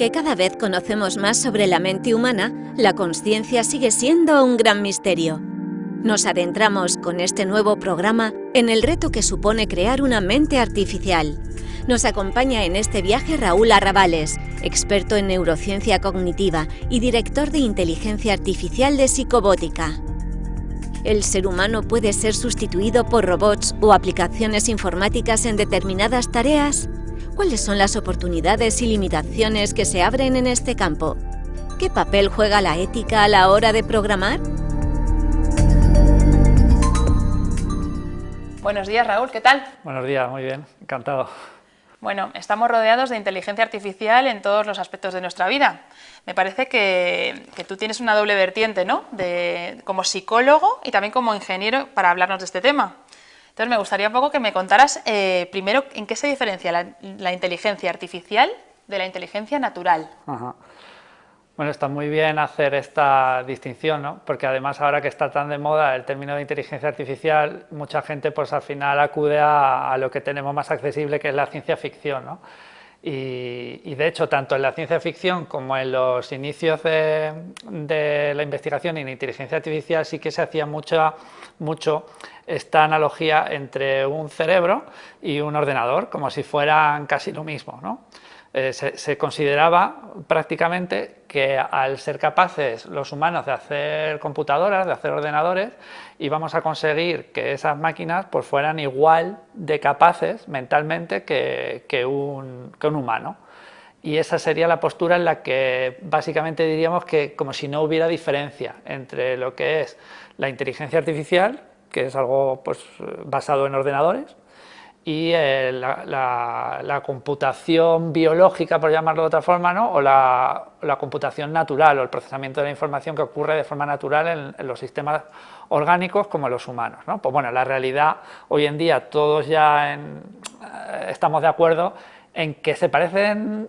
Aunque cada vez conocemos más sobre la mente humana, la conciencia sigue siendo un gran misterio. Nos adentramos con este nuevo programa en el reto que supone crear una mente artificial. Nos acompaña en este viaje Raúl Arrabales, experto en neurociencia cognitiva y director de inteligencia artificial de Psicobótica. ¿El ser humano puede ser sustituido por robots o aplicaciones informáticas en determinadas tareas? ¿Cuáles son las oportunidades y limitaciones que se abren en este campo? ¿Qué papel juega la ética a la hora de programar? Buenos días, Raúl, ¿qué tal? Buenos días, muy bien, encantado. Bueno, estamos rodeados de inteligencia artificial en todos los aspectos de nuestra vida. Me parece que, tú tienes una doble vertiente, ¿no? De, como psicólogo y también como ingeniero para hablarnos de este tema. Entonces me gustaría un poco que me contaras eh, primero en qué se diferencia la, inteligencia artificial de la inteligencia natural. Bueno, está muy bien hacer esta distinción, ¿no? porque además ahora que está tan de moda el término de inteligencia artificial, mucha gente pues al final acude a, lo que tenemos más accesible que es la ciencia ficción. ¿no? Y, de hecho, tanto en la ciencia ficción como en los inicios de, de la investigación en inteligencia artificial sí que se hacía mucha, mucho esta analogía entre un cerebro y un ordenador, como si fueran casi lo mismo. ¿no? Eh, se, consideraba prácticamente que al ser capaces los humanos de hacer computadoras, de hacer ordenadores, íbamos a conseguir que esas máquinas pues, fueran igual de capaces mentalmente que, un, que un humano. Y esa sería la postura en la que básicamente diríamos que como si no hubiera diferencia entre lo que es la inteligencia artificial que es algo pues, basado en ordenadores, y eh, la, computación biológica, por llamarlo de otra forma, ¿no? o la, computación natural o el procesamiento de la información que ocurre de forma natural en, los sistemas orgánicos como en los humanos. ¿no? Pues bueno, la realidad hoy en día todos ya eh, estamos de acuerdo en que se parecen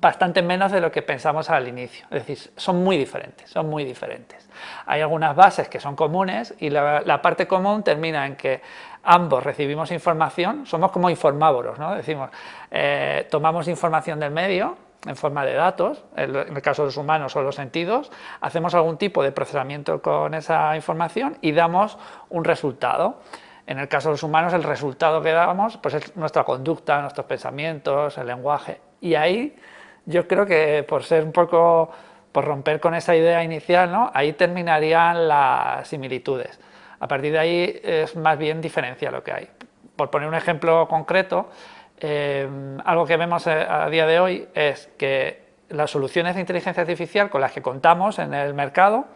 bastante menos de lo que pensamos al inicio, es decir, son muy diferentes, son muy diferentes. Hay algunas bases que son comunes y la, parte común termina en que ambos recibimos información, somos como informávoros, ¿no? decimos, eh, tomamos información del medio en forma de datos, en el caso de los humanos o los sentidos, hacemos algún tipo de procesamiento con esa información y damos un resultado. En el caso de los humanos, el resultado que damos pues es nuestra conducta, nuestros pensamientos, el lenguaje. Y ahí yo creo que por ser un poco, por romper con esa idea inicial, ¿no? ahí terminarían las similitudes. A partir de ahí es más bien diferencia lo que hay. Por poner un ejemplo concreto, eh, algo que vemos eh, a día de hoy es que las soluciones de inteligencia artificial con las que contamos en el mercado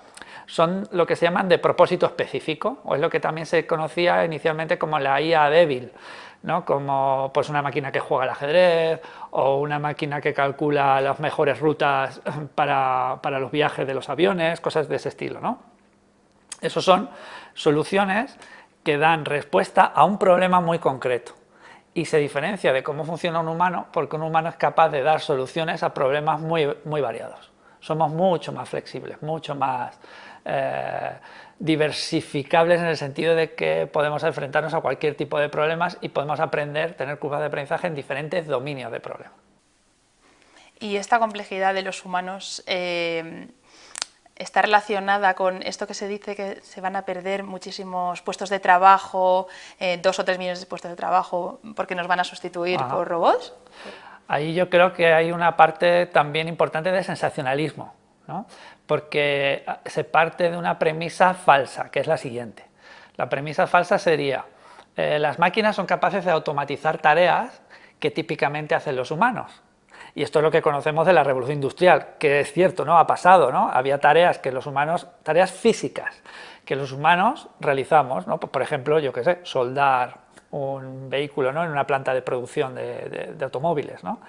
son lo que se llaman de propósito específico, o es lo que también se conocía inicialmente como la IA débil, ¿no? como pues, una máquina que juega al ajedrez o una máquina que calcula las mejores rutas para, los viajes de los aviones, cosas de ese estilo. ¿no? Esos son soluciones que dan respuesta a un problema muy concreto y se diferencia de cómo funciona un humano porque un humano es capaz de dar soluciones a problemas muy, muy variados. Somos mucho más flexibles, mucho más eh, diversificables en el sentido de que podemos enfrentarnos a cualquier tipo de problemas y podemos aprender, tener curvas de aprendizaje en diferentes dominios de problemas. Y esta complejidad de los humanos eh, está relacionada con esto que se dice que se van a perder muchísimos puestos de trabajo, eh, dos o tres millones de puestos de trabajo, porque nos van a sustituir por robots. Ahí yo creo que hay una parte también importante de sensacionalismo, ¿no? porque se parte de una premisa falsa, que es la siguiente. La premisa falsa sería, eh, las máquinas son capaces de automatizar tareas que típicamente hacen los humanos. Y esto es lo que conocemos de la revolución industrial, que es cierto, ¿no? Ha pasado, ¿no? Había tareas que los humanos, tareas físicas, que los humanos realizamos, ¿no? Por ejemplo, yo qué sé, soldar un vehículo ¿no? en una planta de producción de, automóviles, ¿no?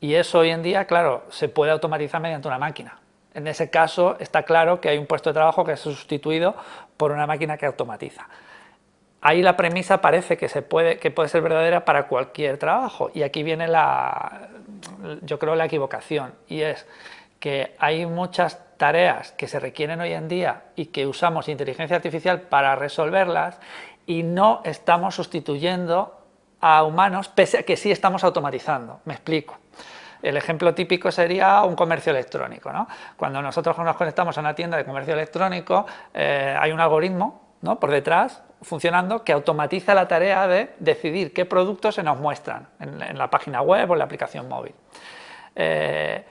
Y eso hoy en día, claro, se puede automatizar mediante una máquina. En ese caso está claro que hay un puesto de trabajo que es sustituido por una máquina que automatiza. Ahí la premisa parece que, se puede, que puede ser verdadera para cualquier trabajo y aquí viene la, yo creo la equivocación y es que hay muchas tareas que se requieren hoy en día y que usamos inteligencia artificial para resolverlas y no estamos sustituyendo a humanos pese a que sí estamos automatizando. Me explico. El ejemplo típico sería un comercio electrónico. ¿no? Cuando nosotros nos conectamos a una tienda de comercio electrónico, eh, hay un algoritmo ¿no? por detrás funcionando que automatiza la tarea de decidir qué productos se nos muestran en, la página web o en la aplicación móvil. Eh,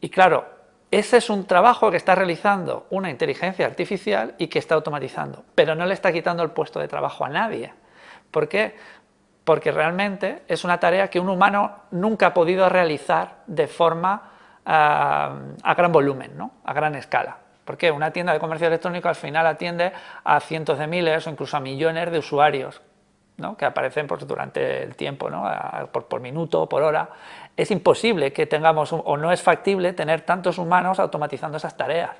y claro, ese es un trabajo que está realizando una inteligencia artificial y que está automatizando, pero no le está quitando el puesto de trabajo a nadie. ¿Por qué? Porque realmente es una tarea que un humano nunca ha podido realizar de forma ah, a gran volumen, ¿no? a gran escala. Porque una tienda de comercio electrónico al final atiende a cientos de miles o incluso a millones de usuarios que aparecen pues, durante el tiempo, ¿no? por, por, minuto, por hora, es imposible que tengamos, o no es factible tener tantos humanos automatizando esas tareas.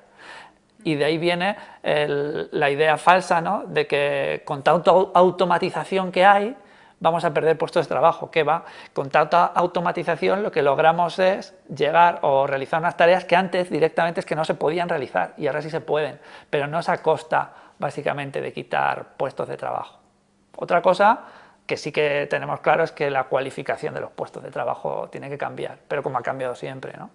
Y de ahí viene la idea falsa ¿no? de que con tanta automatización que hay, vamos a perder puestos de trabajo, que va, con tanta automatización lo que logramos es llegar o realizar unas tareas que antes directamente es que no se podían realizar y ahora sí se pueden, pero no es a costa básicamente de quitar puestos de trabajo. Otra cosa que sí que tenemos claro es que la cualificación de los puestos de trabajo tiene que cambiar, pero como ha cambiado siempre. ¿no?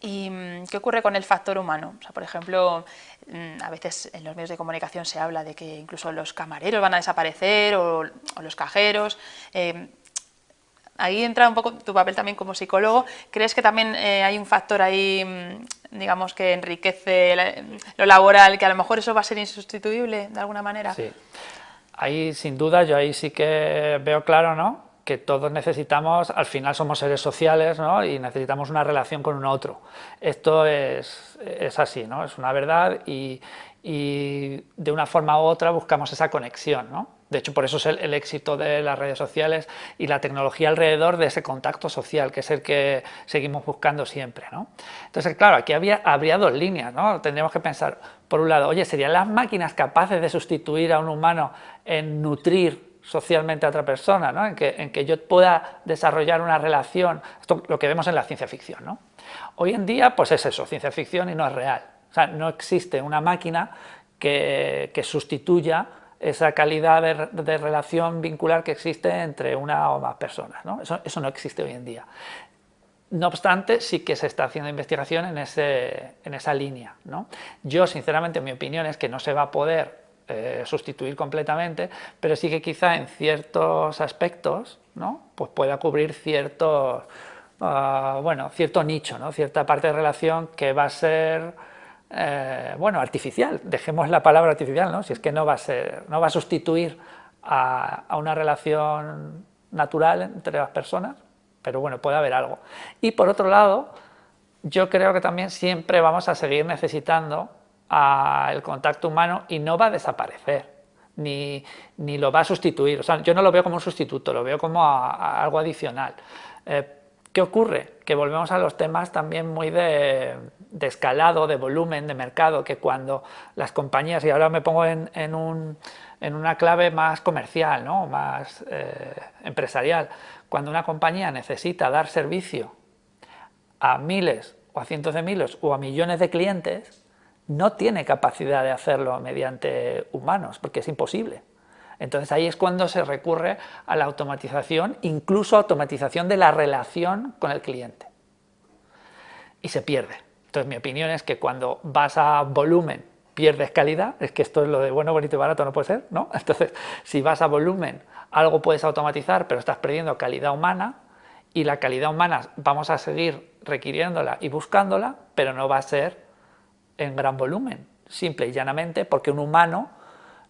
¿Y mm, qué ocurre con el factor humano? O sea, por ejemplo, mm, a veces en los medios de comunicación se habla de que incluso los camareros van a desaparecer o, los cajeros. Eh, ahí entra un poco tu papel también como psicólogo. ¿Crees que también eh, hay un factor ahí, mm, digamos, que enriquece lo laboral, que a lo mejor eso va a ser insustituible de alguna manera? Sí. Ahí sin duda yo ahí sí que veo claro ¿no? Que todos necesitamos, al final somos seres sociales ¿no? y necesitamos una relación con un otro. Esto es, es así, ¿no? es una verdad y, y, de una forma u otra buscamos esa conexión. ¿no? De hecho, por eso es el, éxito de las redes sociales y la tecnología alrededor de ese contacto social, que es el que seguimos buscando siempre. ¿no? Entonces, claro, aquí había, habría dos líneas. ¿no? Tendríamos que pensar, por un lado, oye, ¿serían las máquinas capaces de sustituir a un humano en nutrir socialmente a otra persona, ¿no? en, que, en que yo pueda desarrollar una relación, esto lo que vemos en la ciencia ficción. ¿no? Hoy en día, pues es eso, ciencia ficción y no es real. O sea, no existe una máquina que, que sustituya esa calidad de, relación vincular que existe entre una o más personas. ¿no? Eso, no existe hoy en día. No obstante, sí que se está haciendo investigación en, ese, en esa línea. ¿no? Yo, sinceramente, mi opinión es que no se va a poder eh, sustituir completamente, pero sí que quizá en ciertos aspectos ¿no? pues pueda cubrir ciertos, ah, bueno, cierto nicho, ¿no? cierta parte de relación que va a ser eh, bueno, artificial, dejemos la palabra artificial, ¿no? si es que no va a, ser, no va a sustituir a, una relación natural entre las personas, pero bueno, puede haber algo. Y por otro lado, yo creo que también siempre vamos a seguir necesitando el contacto humano y no va a desaparecer, ni, ni, lo va a sustituir. O sea, yo no lo veo como un sustituto, lo veo como algo adicional. Eh, ¿Qué ocurre? Que volvemos a los temas también muy de, escalado, de volumen, de mercado, que cuando las compañías, y ahora me pongo en, una clave más comercial, ¿no? más eh, empresarial, cuando una compañía necesita dar servicio a miles o a cientos de miles o a millones de clientes, no tiene capacidad de hacerlo mediante humanos, porque es imposible. Entonces ahí es cuando se recurre a la automatización, incluso automatización de la relación con el cliente. Y se pierde. Entonces mi opinión es que cuando vas a volumen pierdes calidad, es que esto es lo de bueno, bonito y barato, no puede ser, ¿no? Entonces si vas a volumen algo puedes automatizar, pero estás perdiendo calidad humana y la calidad humana vamos a seguir requiriéndola y buscándola, pero no va a ser en gran volumen, simple y llanamente porque un humano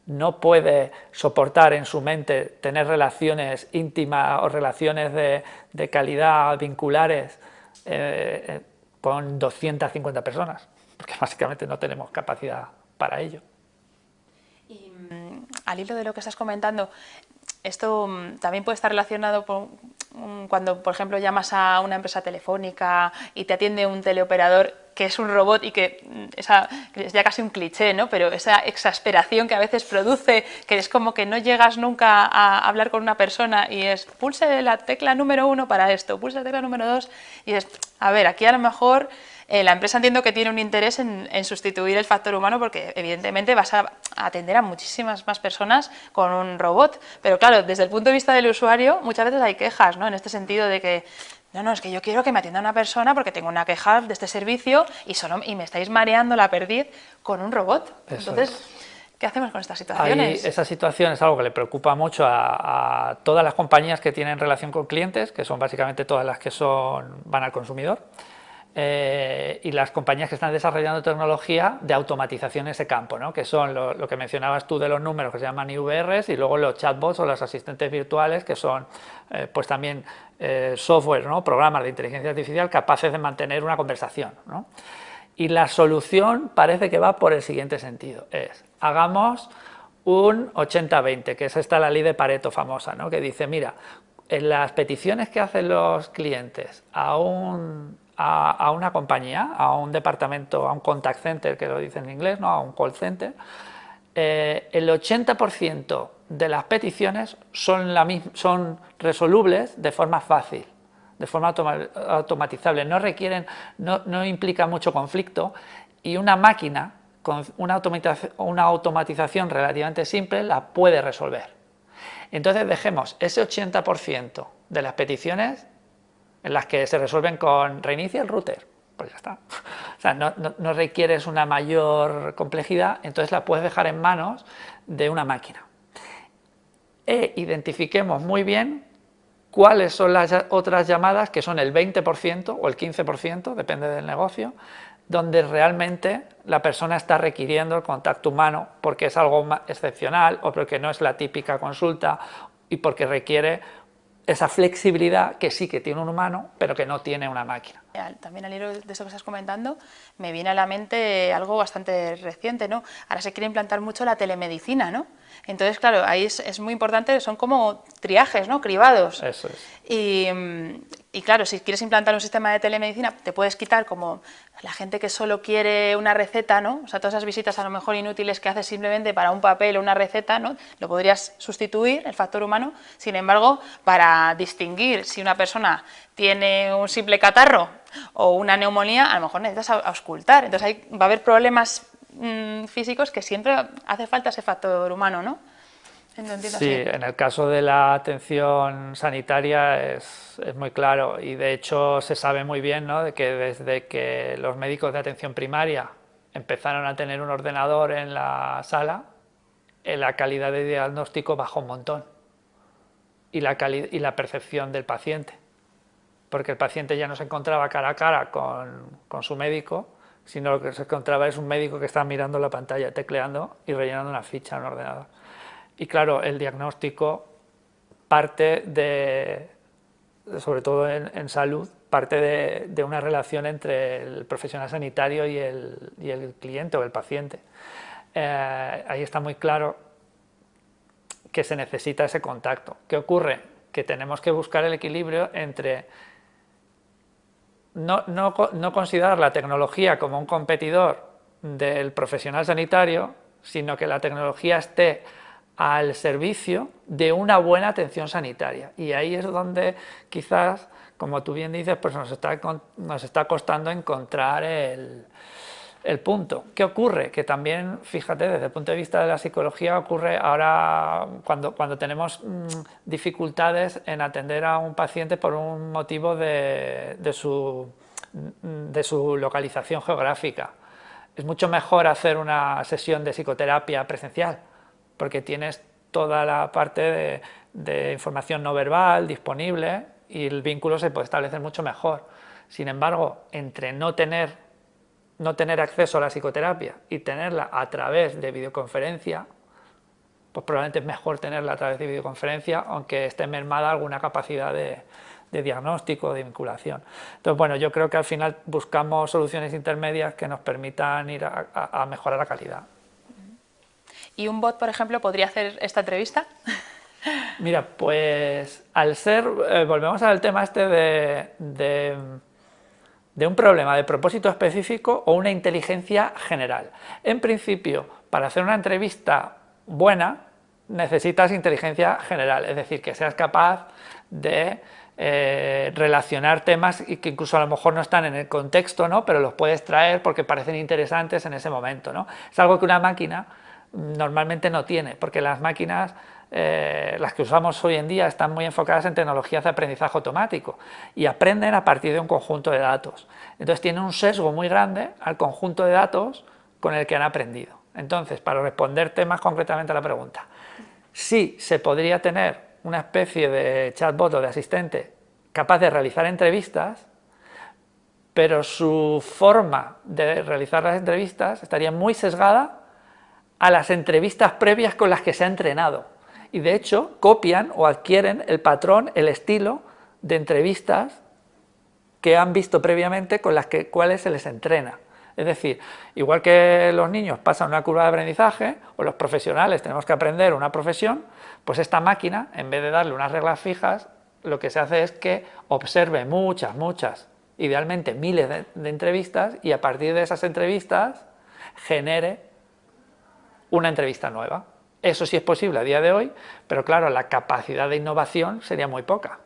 no puede soportar en su mente tener relaciones íntimas o relaciones de, calidad vinculares eh, eh, con 250 personas, porque básicamente no tenemos capacidad para ello. Y mm, al hilo de lo que estás comentando, esto mm, también puede estar relacionado con mm, cuando, por ejemplo, llamas a una empresa telefónica y te atiende un teleoperador que es un robot y que, mm, esa, es ya casi un cliché, ¿no? pero esa exasperación que a veces produce, que es como que no llegas nunca a hablar con una persona y es pulse la tecla número uno para esto, pulse la tecla número dos y es, a ver, aquí a lo mejor eh, la empresa entiendo que tiene un interés en, sustituir el factor humano porque evidentemente vas a atender a muchísimas más personas con un robot, pero claro, desde el punto de vista del usuario muchas veces hay quejas, ¿no? En este sentido de que no, no, es que yo quiero que me atienda una persona porque tengo una queja de este servicio y, solo, y me estáis mareando la perdiz con un robot. Entonces, ¿qué hacemos con estas situaciones? esa situación es algo que le preocupa mucho a, todas las compañías que tienen relación con clientes, que son básicamente todas las que son, van al consumidor. Eh, y las compañías que están desarrollando tecnología de automatización en ese campo, ¿no? que son lo, que mencionabas tú de los números que se llaman IVRs y luego los chatbots o los asistentes virtuales que son eh, pues también eh, software, ¿no? programas de inteligencia artificial capaces de mantener una conversación. ¿no? Y la solución parece que va por el siguiente sentido, es hagamos un 80-20, que es esta la ley de Pareto famosa, que dice, mira, en las peticiones que hacen los clientes a un a, una compañía, a un departamento, a un contact center, que lo dice en inglés, ¿no? a un call center, eh, el 80% de las peticiones son, resolubles de forma fácil, de forma automatizable, no requieren, no, no, implica mucho conflicto y una máquina con una una automatización relativamente simple la puede resolver. Entonces dejemos ese 80% de las peticiones en las que se resuelven con reinicia el router, pues ya está. O sea, no, requieres una mayor complejidad, entonces la puedes dejar en manos de una máquina. E identifiquemos muy bien cuáles son las otras llamadas, que son el 20% o el 15%, depende del negocio, donde realmente la persona está requiriendo el contacto humano porque es algo excepcional o porque no es la típica consulta y porque requiere esa flexibilidad que sí que tiene un humano, pero que no tiene una máquina. También al hilo de eso que estás comentando, me viene a la mente algo bastante reciente, ¿no? Ahora se quiere implantar mucho la telemedicina, ¿no? Entonces, claro, ahí es, muy importante, son como triajes, ¿no? Cribados. Eso es. Y, y, claro, si quieres implantar un sistema de telemedicina, te puedes quitar como la gente que solo quiere una receta, ¿no? O sea, todas esas visitas a lo mejor inútiles que haces simplemente para un papel o una receta, ¿no? Lo podrías sustituir, el factor humano. Sin embargo, para distinguir si una persona tiene un simple catarro o una neumonía, a lo mejor necesitas auscultar. Entonces, va a haber problemas Mm, físicos que siempre hace falta ese factor humano, ¿no? Sí, en el caso de la atención sanitaria es, es, muy claro y de hecho se sabe muy bien ¿no? de que desde que los médicos de atención primaria empezaron a tener un ordenador en la sala, eh, la calidad de diagnóstico bajó un montón y la, y la percepción del paciente, porque el paciente ya no se encontraba cara a cara con, con su médico, sino lo que se encontraba es un médico que estaba mirando la pantalla, tecleando y rellenando una ficha en un ordenador. Y claro, el diagnóstico parte de, sobre todo en, salud, parte de, una relación entre el profesional sanitario y el, cliente o el paciente. Eh, ahí está muy claro que se necesita ese contacto. ¿Qué ocurre? Que tenemos que buscar el equilibrio entre no, no, considerar la tecnología como un competidor del profesional sanitario, sino que la tecnología esté al servicio de una buena atención sanitaria. Y ahí es donde quizás, como tú bien dices, pues nos está, nos está costando encontrar el, el punto. ¿Qué ocurre? Que también, fíjate, desde el punto de vista de la psicología, ocurre ahora cuando, cuando tenemos mm, dificultades en atender a un paciente por un motivo de, de, su, mm, de su localización geográfica. Es mucho mejor hacer una sesión de psicoterapia presencial, porque tienes toda la parte de, de información no verbal disponible y el vínculo se puede establecer mucho mejor. Sin embargo, entre no tener no tener acceso a la psicoterapia y tenerla a través de videoconferencia, pues probablemente es mejor tenerla a través de videoconferencia, aunque esté mermada alguna capacidad de, diagnóstico, de vinculación. Entonces, bueno, yo creo que al final buscamos soluciones intermedias que nos permitan ir a, mejorar la calidad. ¿Y un bot, por ejemplo, podría hacer esta entrevista? Mira, pues al ser, eh, volvemos al tema este de de un problema de propósito específico o una inteligencia general. En principio, para hacer una entrevista buena, necesitas inteligencia general, es decir, que seas capaz de eh, relacionar temas y que incluso a lo mejor no están en el contexto, ¿no? pero los puedes traer porque parecen interesantes en ese momento. ¿no? Es algo que una máquina normalmente no tiene, porque las máquinas, eh, las que usamos hoy en día, están muy enfocadas en tecnologías de aprendizaje automático y aprenden a partir de un conjunto de datos. Entonces tienen un sesgo muy grande al conjunto de datos con el que han aprendido. Entonces, para responderte más concretamente a la pregunta, sí se podría tener una especie de chatbot o de asistente capaz de realizar entrevistas, pero su forma de realizar las entrevistas estaría muy sesgada a las entrevistas previas con las que se ha entrenado. Y de hecho copian o adquieren el patrón, el estilo de entrevistas que han visto previamente con las que, cuales se les entrena. Es decir, igual que los niños pasan una curva de aprendizaje, o los profesionales tenemos que aprender una profesión, pues esta máquina, en vez de darle unas reglas fijas, lo que se hace es que observe muchas, muchas, idealmente miles de, entrevistas, y a partir de esas entrevistas genere una entrevista nueva. Eso sí es posible a día de hoy, pero claro, la capacidad de innovación sería muy poca,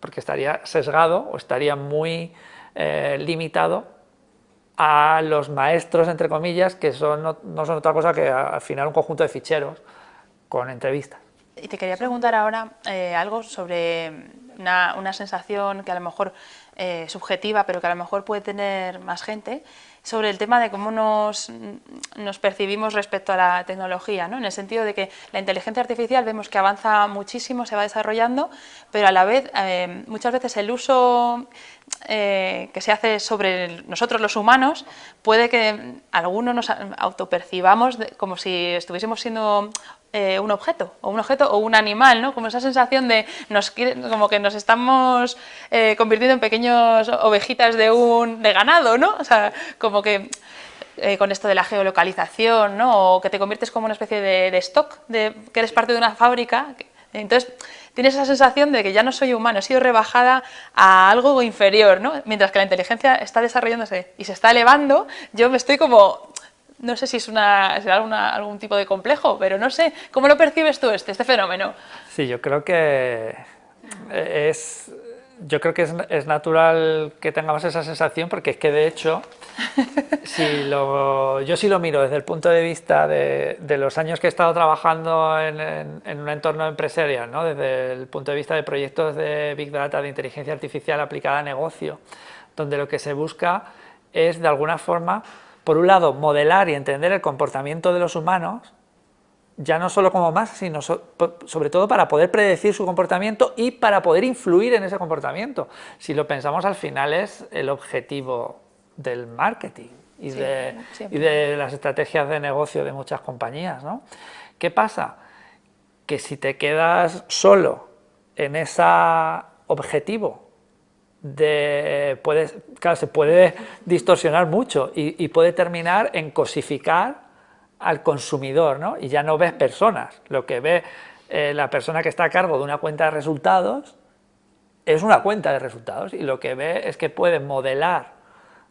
porque estaría sesgado o estaría muy eh, limitado a los maestros, entre comillas, que son, no, son otra cosa que al final un conjunto de ficheros con entrevistas. Y te quería preguntar ahora eh, algo sobre una, sensación que a lo mejor eh, subjetiva, pero que a lo mejor puede tener más gente, sobre el tema de cómo nos, nos, percibimos respecto a la tecnología, ¿no? en el sentido de que la inteligencia artificial vemos que avanza muchísimo, se va desarrollando, pero a la vez eh, muchas veces el uso eh, que se hace sobre nosotros los humanos puede que algunos nos autopercibamos como si estuviésemos siendo eh, un objeto, o un objeto o un animal, ¿no? Como esa sensación de nos, como que nos estamos eh, convirtiendo en pequeños ovejitas de un de ganado, ¿no? O sea, como que eh, con esto de la geolocalización, ¿no? O que te conviertes como una especie de, stock, de que eres parte de una fábrica. Entonces, tienes esa sensación de que ya no soy humano, he sido rebajada a algo inferior, ¿no? Mientras que la inteligencia está desarrollándose y se está elevando, yo me estoy como no sé si es una, será algún tipo de complejo, pero no sé, ¿cómo lo percibes tú este, este fenómeno? Sí, yo creo que es, yo creo que es, natural que tengamos esa sensación porque es que de hecho, si lo, yo sí lo miro desde el punto de vista de, los años que he estado trabajando en, un entorno empresarial, ¿no? desde el punto de vista de proyectos de Big Data, de inteligencia artificial aplicada a negocio, donde lo que se busca es de alguna forma por un lado, modelar y entender el comportamiento de los humanos, ya no solo como más, sino sobre todo para poder predecir su comportamiento y para poder influir en ese comportamiento. Si lo pensamos al final es el objetivo del marketing y, de, y de, las estrategias de negocio de muchas compañías. ¿no? ¿Qué pasa? Que si te quedas solo en ese objetivo de, puede, claro, se puede distorsionar mucho y, puede terminar en cosificar al consumidor, ¿no? Y ya no ves personas, lo que ve eh, la persona que está a cargo de una cuenta de resultados es una cuenta de resultados y lo que ve es que puede modelar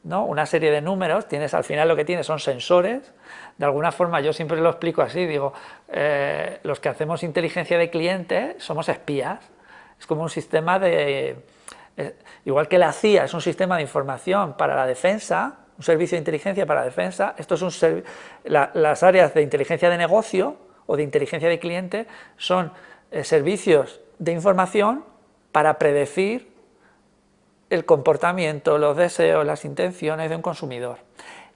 ¿no? una serie de números, tienes al final lo que tienes son sensores, de alguna forma yo siempre lo explico así, digo, eh, los que hacemos inteligencia de cliente somos espías, es como un sistema de igual que la CIA es un sistema de información para la defensa, un servicio de inteligencia para la defensa, esto es un las áreas de inteligencia de negocio o de inteligencia de cliente son eh, servicios de información para predecir el comportamiento, los deseos, las intenciones de un consumidor.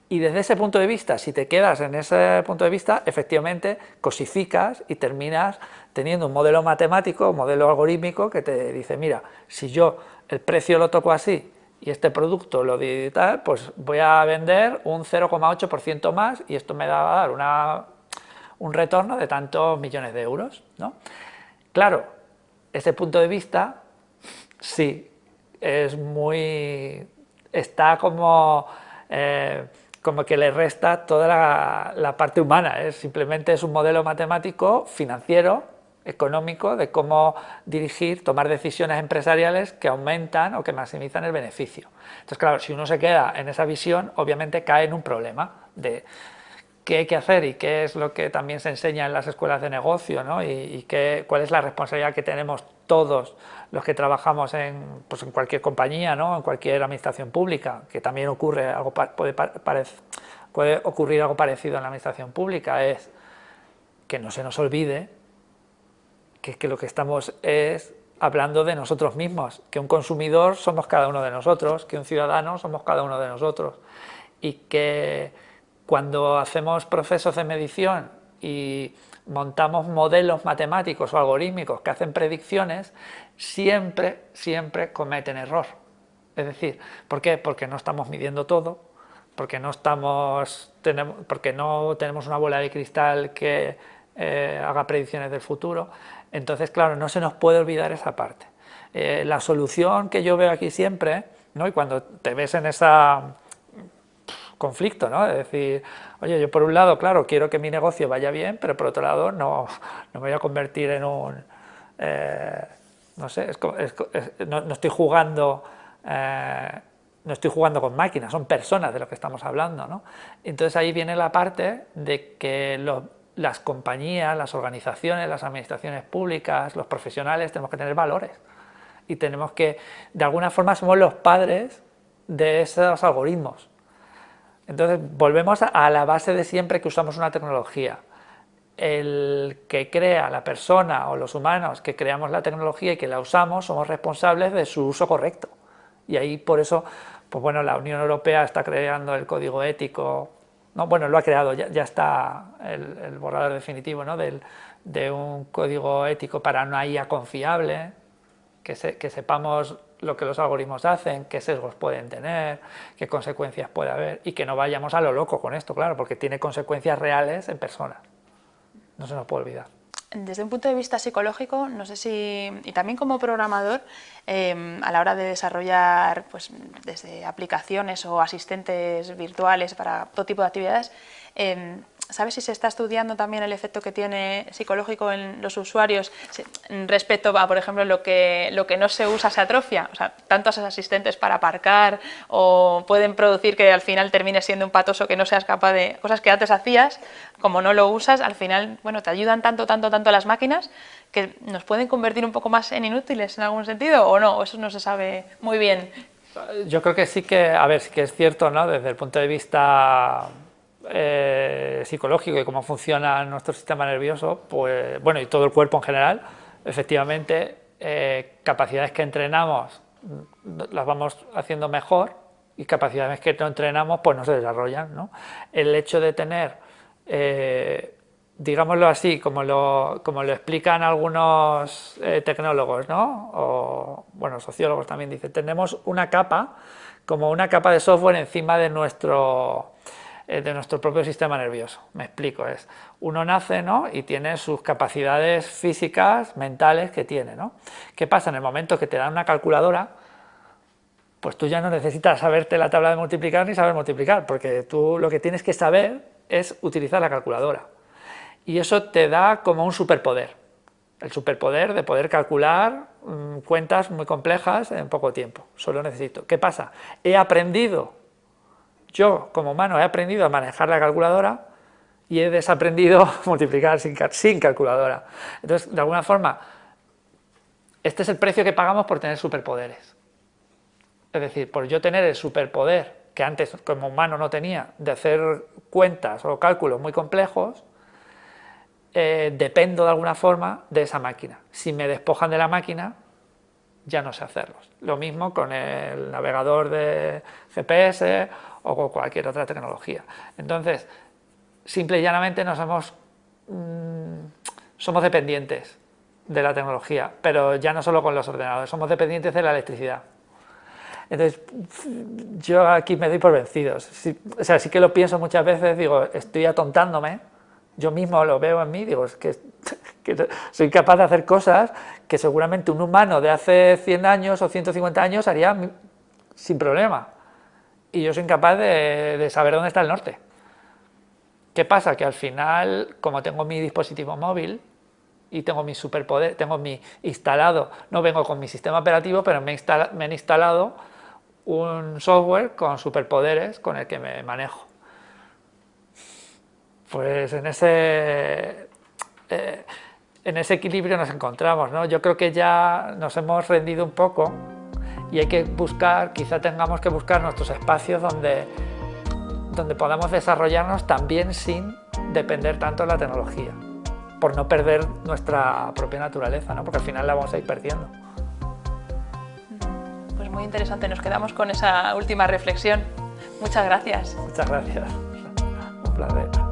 Y desde ese punto de vista, si te quedas en ese punto de vista, efectivamente cosificas y terminas teniendo un modelo matemático, un modelo algorítmico que te dice, mira, si yo el precio lo toco así y este producto lo digital, pues voy a vender un 0,8% más y esto me va a dar una, un retorno de tantos millones de euros. ¿no? Claro, ese punto de vista sí es muy... está como... Eh, como que le resta toda la, parte humana, ¿eh? simplemente es un modelo matemático financiero económico de cómo dirigir, tomar decisiones empresariales que aumentan o que maximizan el beneficio. Entonces, claro, si uno se queda en esa visión, obviamente cae en un problema de qué hay que hacer y qué es lo que también se enseña en las escuelas de negocio ¿no? y, qué, cuál es la responsabilidad que tenemos todos los que trabajamos en, pues en cualquier compañía, ¿no? en cualquier administración pública, que también ocurre algo puede, puede ocurrir algo parecido en la administración pública, es que no se nos olvide que, que lo que estamos es hablando de nosotros mismos, que un consumidor somos cada uno de nosotros, que un ciudadano somos cada uno de nosotros y que cuando hacemos procesos de medición y montamos modelos matemáticos o algorítmicos que hacen predicciones, siempre, siempre cometen error. Es decir, ¿por qué? Porque no estamos midiendo todo, porque no, estamos, tenemos, porque no tenemos una bola de cristal que eh, haga predicciones del futuro. Entonces, claro, no se nos puede olvidar esa parte. Eh, la solución que yo veo aquí siempre, ¿no? y cuando te ves en esa conflicto, ¿no? Es decir, oye, yo por un lado, claro, quiero que mi negocio vaya bien, pero por otro lado no, no me voy a convertir en un... Eh, no sé, no, estoy jugando... Eh, no estoy jugando con máquinas, son personas de lo que estamos hablando. ¿no? Entonces ahí viene la parte de que las compañías, las organizaciones, las administraciones públicas, los profesionales, tenemos que tener valores. Y tenemos que, de alguna forma, somos los padres de esos algoritmos. Entonces, volvemos a la base de siempre que usamos una tecnología. El que crea, la persona o los humanos que creamos la tecnología y que la usamos, somos responsables de su uso correcto. Y ahí, por eso, pues bueno, la Unión Europea está creando el código ético, no, bueno, lo ha creado, ya, está el, borrador definitivo ¿no? de un código ético para una IA confiable, que, que sepamos lo que los algoritmos hacen, qué sesgos pueden tener, qué consecuencias puede haber y que no vayamos a lo loco con esto, claro, porque tiene consecuencias reales en personas. No se nos puede olvidar. Desde un punto de vista psicológico, no sé si, y también como programador, em, a la hora de desarrollar pues, desde aplicaciones o asistentes virtuales para todo tipo de actividades, em, ¿Sabes si se está estudiando también el efecto que tiene psicológico en los usuarios respecto a, por ejemplo, lo que, lo que no se usa se atrofia? O sea, tantos asistentes para aparcar o pueden producir que al final termine siendo un patoso que no seas capaz de... Cosas que antes hacías, como no lo usas, al final, bueno, te ayudan tanto, tanto, tanto las máquinas que nos pueden convertir un poco más en inútiles en algún sentido o no, eso no se sabe muy bien. Yo creo que sí que, a ver, sí que es cierto, ¿no? Desde el punto de vista eh, psicológico y cómo funciona nuestro sistema nervioso, pues, bueno, y todo el cuerpo en general, efectivamente, eh, capacidades que entrenamos las vamos haciendo mejor y capacidades que no entrenamos pues no se desarrollan. ¿no? El hecho de tener, eh, digámoslo así, como lo, como lo explican algunos tecnólogos, ¿no? o bueno, sociólogos también dicen, tenemos una capa, como una capa de software encima de nuestro eh, de nuestro propio sistema nervioso. Me explico, es uno nace ¿no? y tiene sus capacidades físicas, mentales que tiene. ¿no? ¿Qué pasa? En el momento que te dan una calculadora, pues tú ya no necesitas saberte la tabla de multiplicar ni saber multiplicar, porque tú lo que tienes que saber es utilizar la calculadora. Y eso te da como un superpoder, el superpoder de poder calcular mm, cuentas muy complejas en poco tiempo, solo necesito. ¿Qué pasa? He aprendido yo, como humano, he aprendido a manejar la calculadora y he desaprendido multiplicar sin, calculadora. Entonces, de alguna forma, este es el precio que pagamos por tener superpoderes. Es decir, por yo tener el superpoder que antes como humano no tenía, de hacer cuentas o cálculos muy complejos, eh, dependo de alguna forma de esa máquina. Si me despojan de la máquina, ya no sé hacerlos. Lo mismo con el navegador de GPS o con cualquier otra tecnología. Entonces, simple y llanamente nos hemos, mm, somos dependientes de la tecnología, pero ya no solo con los ordenadores, somos dependientes de la electricidad. Entonces, yo aquí me doy por vencidos. o sea, sí que lo pienso muchas veces, digo, estoy atontándome, yo mismo lo veo en mí, digo, que, soy capaz de hacer cosas que seguramente un humano de hace 100 años o 150 años haría sin problema y yo soy incapaz de, saber dónde está el norte. ¿Qué pasa? Que al final, como tengo mi dispositivo móvil y tengo mi superpoder, tengo mi instalado, no vengo con mi sistema operativo, pero me, me han instalado un software con superpoderes con el que me manejo. Pues en ese, eh, en ese equilibrio nos encontramos. ¿no? Yo creo que ya nos hemos rendido un poco y hay que buscar, quizá tengamos que buscar nuestros espacios donde, donde podamos desarrollarnos también sin depender tanto de la tecnología, por no perder nuestra propia naturaleza, ¿no? porque al final la vamos a ir perdiendo. Pues muy interesante, nos quedamos con esa última reflexión. Muchas gracias. Muchas gracias, un placer.